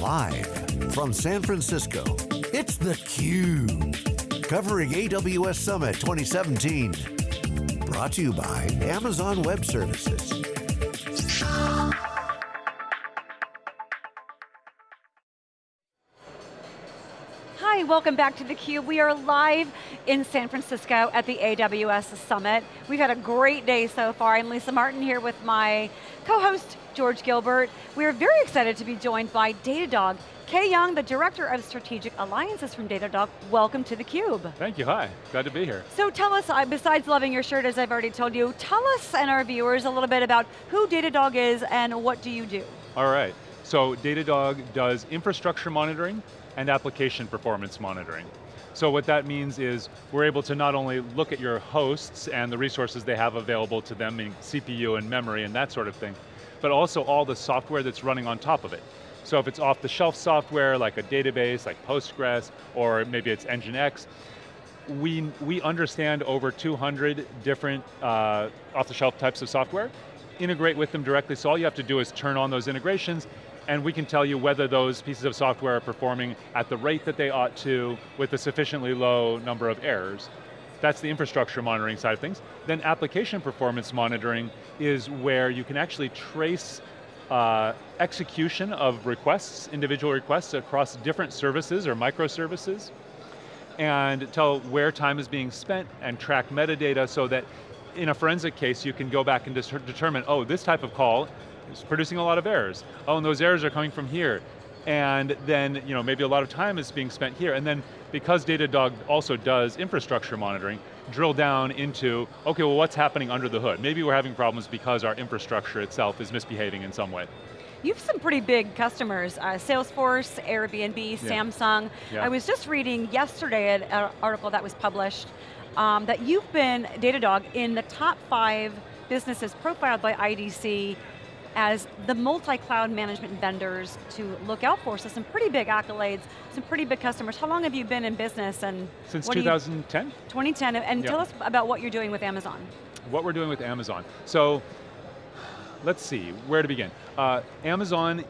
Live from San Francisco, it's theCUBE. Covering AWS Summit 2017. Brought to you by Amazon Web Services. Welcome back to theCUBE. We are live in San Francisco at the AWS Summit. We've had a great day so far. I'm Lisa Martin here with my co-host, George Gilbert. We are very excited to be joined by Datadog. K Young, the Director of Strategic Alliances from Datadog, welcome to theCUBE. Thank you, hi, glad to be here. So tell us, uh, besides loving your shirt as I've already told you, tell us and our viewers a little bit about who Datadog is and what do you do? All right, so Datadog does infrastructure monitoring, and application performance monitoring. So what that means is we're able to not only look at your hosts and the resources they have available to them, in CPU and memory and that sort of thing, but also all the software that's running on top of it. So if it's off-the-shelf software, like a database, like Postgres, or maybe it's Nginx, we, we understand over 200 different uh, off-the-shelf types of software, integrate with them directly, so all you have to do is turn on those integrations and we can tell you whether those pieces of software are performing at the rate that they ought to with a sufficiently low number of errors. That's the infrastructure monitoring side of things. Then application performance monitoring is where you can actually trace uh, execution of requests, individual requests across different services or microservices, and tell where time is being spent and track metadata so that in a forensic case you can go back and determine, oh, this type of call is producing a lot of errors. Oh, and those errors are coming from here. And then, you know, maybe a lot of time is being spent here. And then, because Datadog also does infrastructure monitoring, drill down into, okay, well what's happening under the hood? Maybe we're having problems because our infrastructure itself is misbehaving in some way. You have some pretty big customers, uh, Salesforce, Airbnb, yeah. Samsung. Yeah. I was just reading yesterday an article that was published um, that you've been, Datadog, in the top five businesses profiled by IDC as the multi-cloud management vendors to look out for. So some pretty big accolades, some pretty big customers. How long have you been in business and- Since 2010. 2010, and yep. tell us about what you're doing with Amazon. What we're doing with Amazon. So, let's see, where to begin. Uh, Amazon,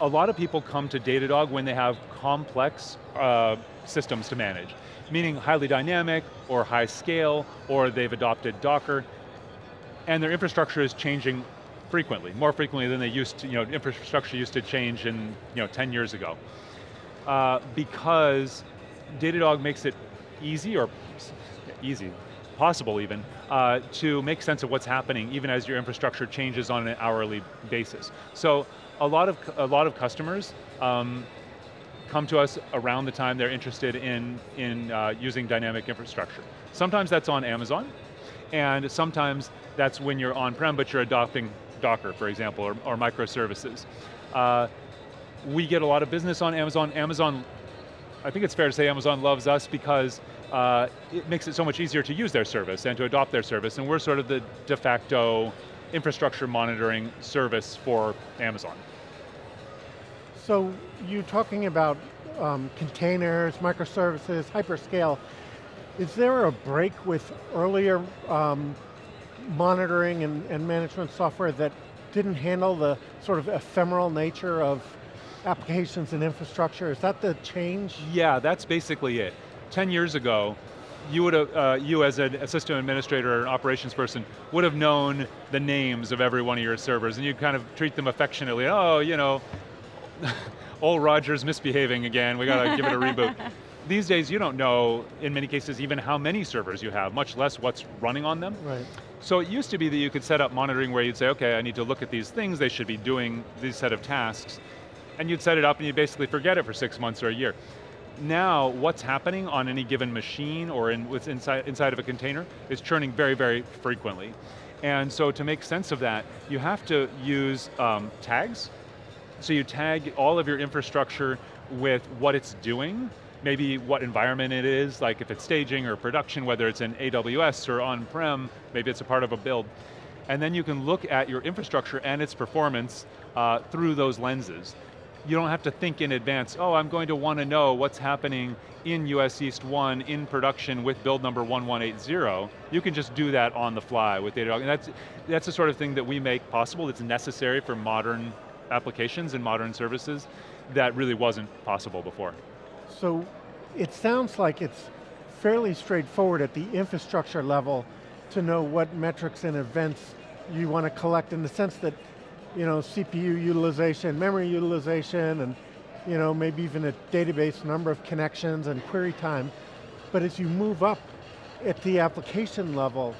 a lot of people come to Datadog when they have complex uh, systems to manage, meaning highly dynamic, or high scale, or they've adopted Docker, and their infrastructure is changing frequently, more frequently than they used to, you know, infrastructure used to change in, you know, 10 years ago. Uh, because Datadog makes it easy, or easy, possible even, uh, to make sense of what's happening even as your infrastructure changes on an hourly basis. So a lot of, a lot of customers um, come to us around the time they're interested in, in uh, using dynamic infrastructure. Sometimes that's on Amazon, and sometimes that's when you're on-prem but you're adopting Docker, for example, or, or microservices. Uh, we get a lot of business on Amazon. Amazon, I think it's fair to say Amazon loves us because uh, it makes it so much easier to use their service and to adopt their service, and we're sort of the de facto infrastructure monitoring service for Amazon. So you're talking about um, containers, microservices, hyperscale, is there a break with earlier um, monitoring and, and management software that didn't handle the sort of ephemeral nature of applications and infrastructure? Is that the change? Yeah, that's basically it. 10 years ago, you would have, uh, you as an system administrator or an operations person would have known the names of every one of your servers and you kind of treat them affectionately, oh, you know, old Roger's misbehaving again, we got to give it a reboot. These days you don't know, in many cases, even how many servers you have, much less what's running on them. Right. So it used to be that you could set up monitoring where you'd say, okay, I need to look at these things, they should be doing these set of tasks, and you'd set it up and you'd basically forget it for six months or a year. Now, what's happening on any given machine or in, what's inside, inside of a container is churning very, very frequently. And so to make sense of that, you have to use um, tags. So you tag all of your infrastructure with what it's doing, maybe what environment it is, like if it's staging or production, whether it's in AWS or on-prem, maybe it's a part of a build. And then you can look at your infrastructure and its performance uh, through those lenses. You don't have to think in advance, oh, I'm going to want to know what's happening in US East 1 in production with build number 1180. You can just do that on the fly with Datadog. And that's, that's the sort of thing that we make possible, that's necessary for modern applications and modern services that really wasn't possible before. So it sounds like it's fairly straightforward at the infrastructure level to know what metrics and events you want to collect in the sense that you know, CPU utilization, memory utilization, and you know, maybe even a database number of connections and query time. But as you move up at the application level,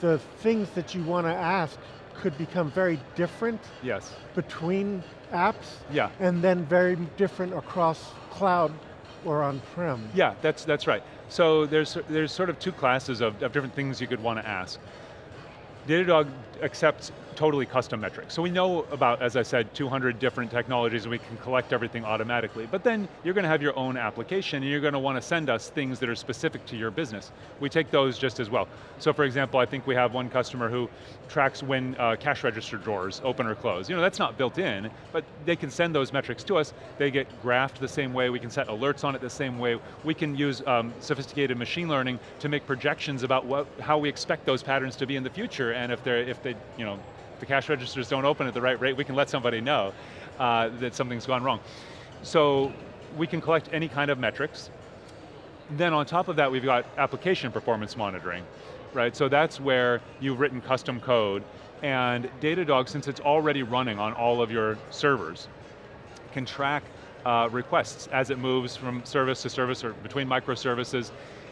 the things that you want to ask could become very different yes. between apps, yeah. and then very different across cloud or on-prem. Yeah, that's, that's right. So there's, there's sort of two classes of, of different things you could want to ask. Datadog accepts totally custom metrics. So we know about, as I said, 200 different technologies and we can collect everything automatically. But then you're going to have your own application and you're going to want to send us things that are specific to your business. We take those just as well. So for example, I think we have one customer who tracks when uh, cash register drawers open or close. You know, that's not built in, but they can send those metrics to us. They get graphed the same way, we can set alerts on it the same way. We can use um, sophisticated machine learning to make projections about what, how we expect those patterns to be in the future and if they're, if they, you know, the cash registers don't open at the right rate, we can let somebody know uh, that something's gone wrong. So we can collect any kind of metrics. Then on top of that, we've got application performance monitoring, right? So that's where you've written custom code, and Datadog, since it's already running on all of your servers, can track uh, requests as it moves from service to service or between microservices,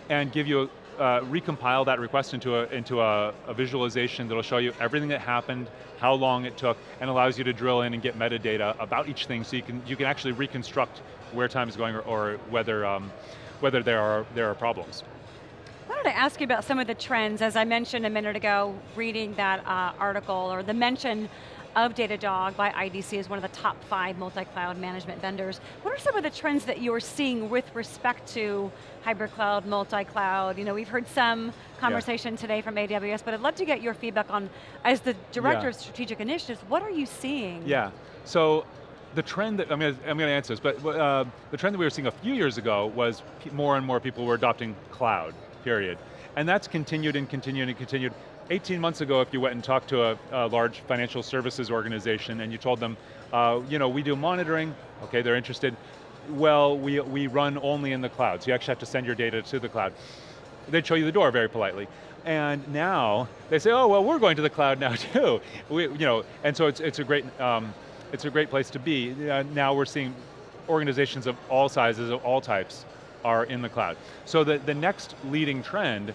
and give you uh, recompile that request into, a, into a, a visualization that'll show you everything that happened, how long it took, and allows you to drill in and get metadata about each thing so you can, you can actually reconstruct where time is going or, or whether, um, whether there, are, there are problems. I wanted to ask you about some of the trends, as I mentioned a minute ago, reading that uh, article, or the mention of Datadog by IDC as one of the top five multi-cloud management vendors. What are some of the trends that you're seeing with respect to hybrid cloud, multi-cloud? You know, we've heard some conversation yeah. today from AWS, but I'd love to get your feedback on, as the Director yeah. of Strategic Initiatives, what are you seeing? Yeah, so the trend that, I'm going to, I'm going to answer this, but uh, the trend that we were seeing a few years ago was more and more people were adopting cloud, period. And that's continued and continued and continued. 18 months ago, if you went and talked to a, a large financial services organization and you told them, uh, you know, we do monitoring, okay, they're interested, well, we, we run only in the cloud, so you actually have to send your data to the cloud. They'd show you the door very politely. And now, they say, oh, well, we're going to the cloud now too. We, you know, and so it's, it's, a great, um, it's a great place to be. Uh, now we're seeing organizations of all sizes, of all types, are in the cloud. So the, the next leading trend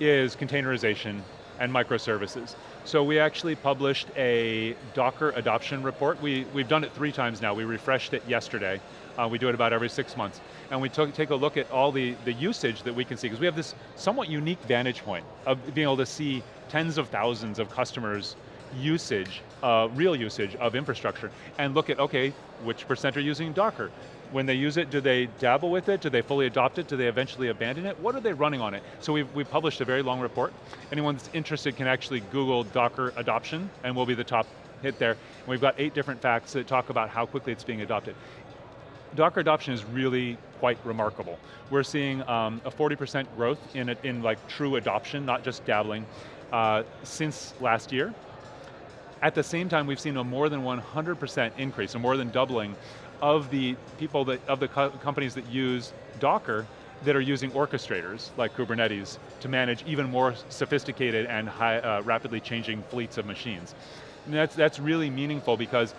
is containerization and microservices. So we actually published a Docker adoption report. We, we've done it three times now. We refreshed it yesterday. Uh, we do it about every six months. And we took, take a look at all the, the usage that we can see, because we have this somewhat unique vantage point of being able to see tens of thousands of customers usage, uh, real usage of infrastructure, and look at, okay, which percent are using Docker? When they use it, do they dabble with it? Do they fully adopt it? Do they eventually abandon it? What are they running on it? So we've, we've published a very long report. Anyone that's interested can actually Google Docker adoption and we'll be the top hit there. And we've got eight different facts that talk about how quickly it's being adopted. Docker adoption is really quite remarkable. We're seeing um, a 40% growth in, in like true adoption, not just dabbling, uh, since last year. At the same time, we've seen a more than 100% increase, a more than doubling of the people that, of the co companies that use Docker that are using orchestrators like Kubernetes to manage even more sophisticated and high, uh, rapidly changing fleets of machines. And that's, that's really meaningful because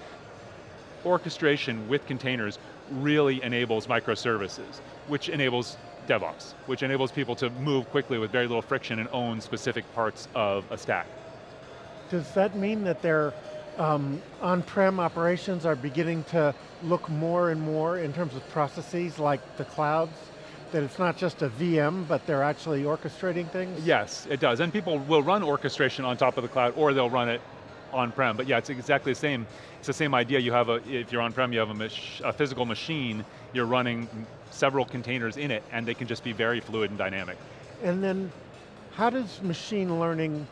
orchestration with containers really enables microservices, which enables DevOps, which enables people to move quickly with very little friction and own specific parts of a stack. Does that mean that they're um, on-prem operations are beginning to look more and more in terms of processes like the clouds, that it's not just a VM, but they're actually orchestrating things? Yes, it does, and people will run orchestration on top of the cloud, or they'll run it on-prem, but yeah, it's exactly the same. It's the same idea, you have a, if you're on-prem, you have a, a physical machine, you're running several containers in it, and they can just be very fluid and dynamic. And then, how does machine learning,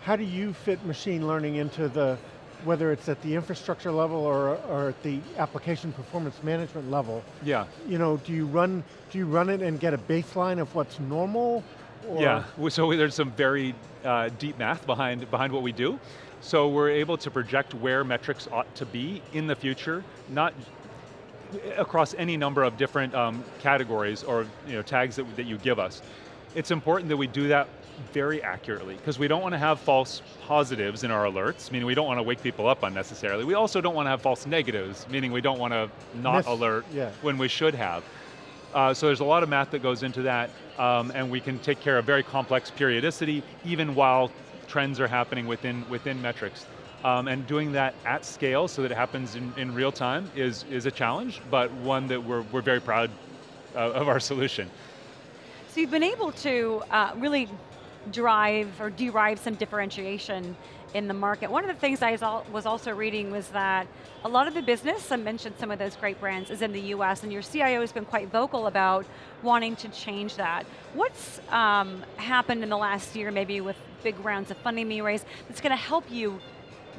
how do you fit machine learning into the whether it's at the infrastructure level or, or at the application performance management level. Yeah. You know, do you run, do you run it and get a baseline of what's normal? Or? Yeah, so there's some very uh, deep math behind, behind what we do. So we're able to project where metrics ought to be in the future, not across any number of different um, categories or you know, tags that, that you give us. It's important that we do that very accurately, because we don't want to have false positives in our alerts, meaning we don't want to wake people up unnecessarily. We also don't want to have false negatives, meaning we don't want to not Miss, alert yeah. when we should have. Uh, so there's a lot of math that goes into that, um, and we can take care of very complex periodicity, even while trends are happening within, within metrics. Um, and doing that at scale so that it happens in, in real time is, is a challenge, but one that we're, we're very proud uh, of our solution. So you've been able to uh, really drive or derive some differentiation in the market. One of the things I was also reading was that a lot of the business, I mentioned some of those great brands, is in the US, and your CIO has been quite vocal about wanting to change that. What's um, happened in the last year, maybe with big rounds of funding being raised, that's going to help you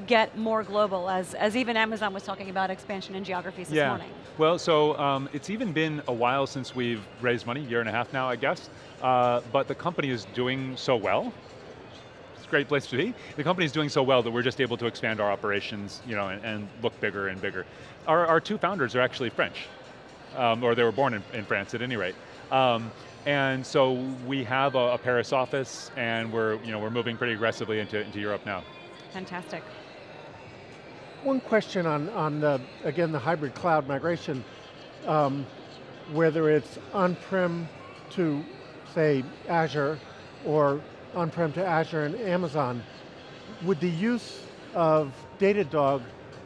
get more global, as, as even Amazon was talking about expansion in geographies this yeah. morning. Well, so um, it's even been a while since we've raised money, year and a half now, I guess, uh, but the company is doing so well It's a great place to be. The company is doing so well that we're just able to expand our operations you know, and, and look bigger and bigger. Our, our, two founders are actually French, um, or they were born in, in, France at any rate. Um, and so we have a, a, Paris office and we're, you know, we're moving pretty aggressively into, into Europe now. Fantastic. One question on, on the, again, the hybrid cloud migration, um, whether it's on-prem to, say, Azure, or on-prem to Azure and Amazon, would the use of Datadog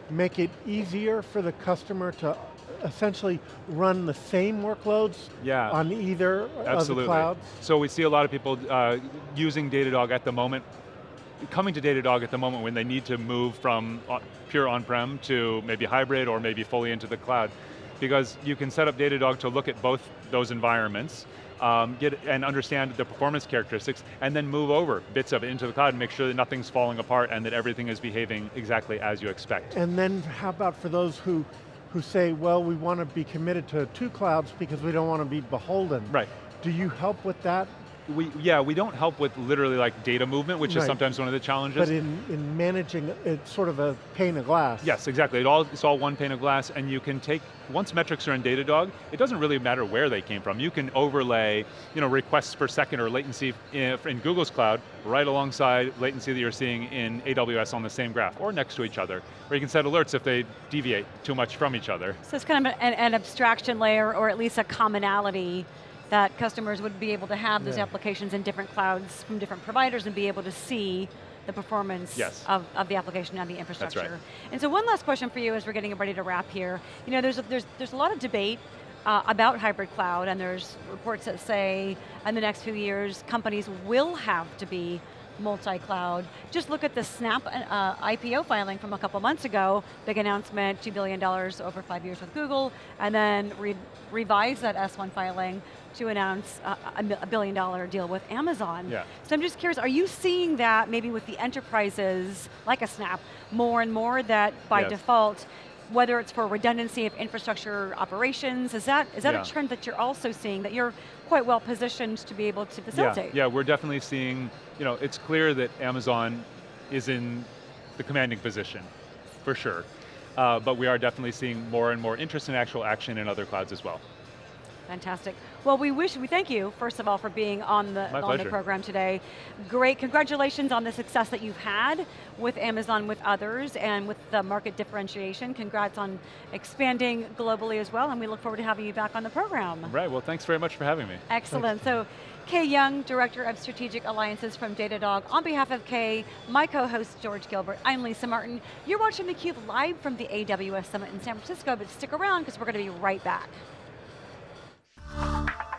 make it easier for the customer to essentially run the same workloads yeah. on either Absolutely. of the clouds? So we see a lot of people uh, using Datadog at the moment, coming to Datadog at the moment when they need to move from pure on-prem to maybe hybrid or maybe fully into the cloud. Because you can set up Datadog to look at both those environments um, get and understand the performance characteristics, and then move over bits of it into the cloud and make sure that nothing's falling apart and that everything is behaving exactly as you expect. And then how about for those who, who say, well, we want to be committed to two clouds because we don't want to be beholden. Right. Do you help with that? We, yeah, we don't help with literally like data movement, which right. is sometimes one of the challenges. But in, in managing, it's sort of a pane of glass. Yes, exactly. It all, it's all one pane of glass, and you can take, once metrics are in Datadog, it doesn't really matter where they came from. You can overlay you know, requests per second or latency eh, in, in Google's cloud right alongside latency that you're seeing in AWS on the same graph, or next to each other. Or you can set alerts if they deviate too much from each other. So it's kind of an, an abstraction layer, or at least a commonality that customers would be able to have those yeah. applications in different clouds from different providers and be able to see the performance yes. of, of the application and the infrastructure. Right. And so one last question for you as we're getting ready to wrap here. You know, there's a, there's, there's a lot of debate uh, about hybrid cloud and there's reports that say in the next few years companies will have to be multi-cloud. Just look at the Snap uh, IPO filing from a couple months ago, big announcement, $2 billion over five years with Google, and then re revise that S1 filing to announce a, a billion dollar deal with Amazon. Yeah. So I'm just curious, are you seeing that maybe with the enterprises, like a Snap, more and more that by yes. default, whether it's for redundancy of infrastructure operations, is that, is that yeah. a trend that you're also seeing, that you're quite well positioned to be able to facilitate? Yeah, yeah we're definitely seeing, you know, it's clear that Amazon is in the commanding position, for sure. Uh, but we are definitely seeing more and more interest in actual action in other clouds as well. Fantastic. Well, we wish, we thank you, first of all, for being on the, on the program today. Great, congratulations on the success that you've had with Amazon, with others, and with the market differentiation. Congrats on expanding globally as well, and we look forward to having you back on the program. Right, well thanks very much for having me. Excellent, thanks. so K Young, Director of Strategic Alliances from Datadog. On behalf of K, my co-host George Gilbert, I'm Lisa Martin. You're watching theCUBE live from the AWS Summit in San Francisco, but stick around because we're going to be right back you